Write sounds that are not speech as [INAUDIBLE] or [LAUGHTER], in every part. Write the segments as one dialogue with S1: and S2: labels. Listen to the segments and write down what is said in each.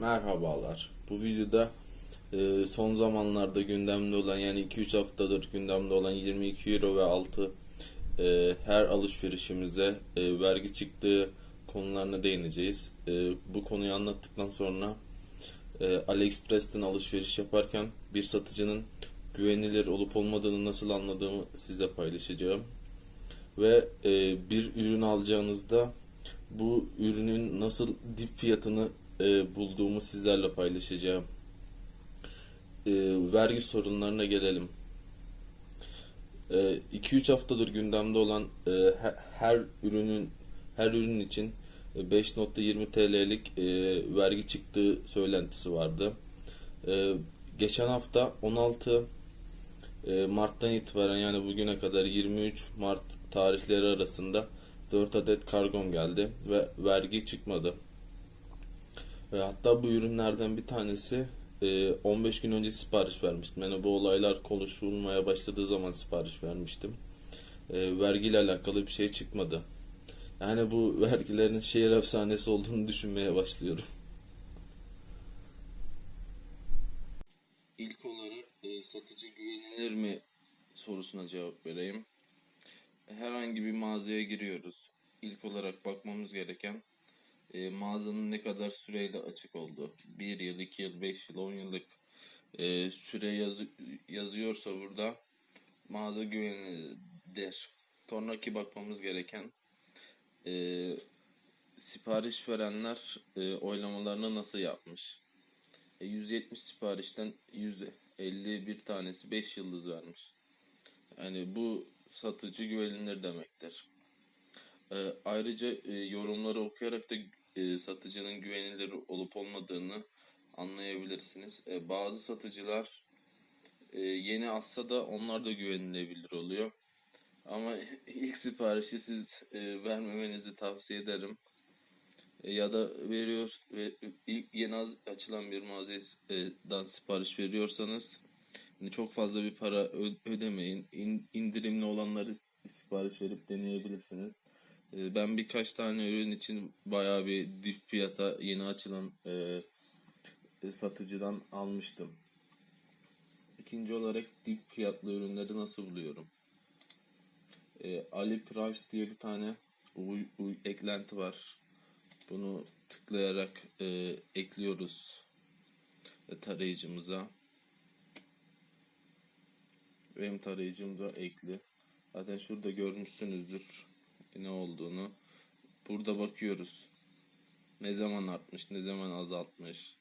S1: Merhabalar. Bu videoda e, son zamanlarda gündemde olan yani 2-3 haftadır gündemde olan 22 euro ve altı e, her alışverişimize e, vergi çıktığı konularına değineceğiz. E, bu konuyu anlattıktan sonra e, AliExpress'ten alışveriş yaparken bir satıcının güvenilir olup olmadığını nasıl anladığımı size paylaşacağım. Ve e, bir ürün alacağınızda bu ürünün nasıl dip fiyatını e, bulduğumu sizlerle paylaşacağım. E, vergi sorunlarına gelelim. 2-3 haftadır gündemde olan e, he- her ürünün her ürün için e, 5.20 TL'lik e, vergi çıktığı söylentisi vardı. E, geçen hafta 16 e, Mart'tan itibaren yani bugüne kadar 23 Mart tarihleri arasında 4 adet kargom geldi ve vergi çıkmadı. E, hatta bu ürünlerden bir tanesi e, 15 gün önce sipariş vermiştim. Yani bu olaylar konuşulmaya başladığı zaman sipariş vermiştim. E, vergiyle alakalı bir şey çıkmadı. Yani bu [LAUGHS] vergilerin şehir efsanesi olduğunu düşünmeye başlıyorum. İlk olarak e, satıcı güvenilir mi sorusuna cevap vereyim. Herhangi bir mağazaya giriyoruz. İlk olarak bakmamız gereken e, mağazanın ne kadar süreyle açık olduğu. 1 yıl, 2 yıl, 5 yıl, 10 yıllık e, süre yazı, yazıyorsa burada mağaza güvenilir. Sonraki bakmamız gereken e, sipariş verenler e, oylamalarını nasıl yapmış. E, 170 siparişten 151 tanesi 5 yıldız vermiş. Yani bu satıcı güvenilir demektir. E, ayrıca e, yorumları okuyarak da e, satıcının güvenilir olup olmadığını anlayabilirsiniz. E, bazı satıcılar e, yeni atsa da onlar da güvenilebilir oluyor. Ama [LAUGHS] ilk siparişi siz e, vermemenizi tavsiye ederim. E, ya da veriyor ve ilk yeni az açılan bir mağazadan sipariş veriyorsanız hani çok fazla bir para ödemeyin. İn- indirimli olanları sipariş verip deneyebilirsiniz. E, ben birkaç tane ürün için bayağı bir dip fiyata yeni açılan e, e, satıcıdan almıştım. İkinci olarak dip fiyatlı ürünleri nasıl buluyorum? E, Ali Price diye bir tane uy- uy- eklenti var. Bunu tıklayarak e, ekliyoruz e, tarayıcımıza. Benim tarayıcım da ekli. Zaten şurada görmüşsünüzdür ne olduğunu. Burada bakıyoruz. Ne zaman artmış, ne zaman azaltmış,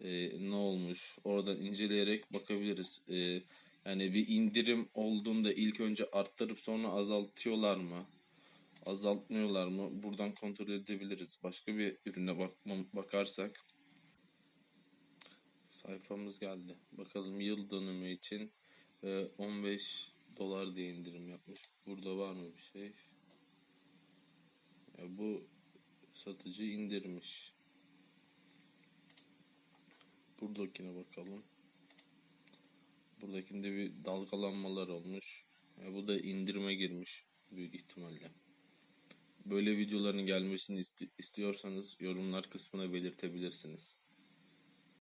S1: e, ne olmuş. Oradan inceleyerek bakabiliriz. E, yani bir indirim olduğunda ilk önce arttırıp sonra azaltıyorlar mı? azaltmıyorlar mı? Buradan kontrol edebiliriz. Başka bir ürüne bakmam, bakarsak sayfamız geldi. Bakalım yıl dönümü için e, 15 dolar diye indirim yapmış. Burada var mı bir şey? Ya bu satıcı indirmiş. Buradakine bakalım. Buradakinde bir dalgalanmalar olmuş. Ya bu da indirime girmiş büyük ihtimalle. Böyle videoların gelmesini isti- istiyorsanız yorumlar kısmına belirtebilirsiniz.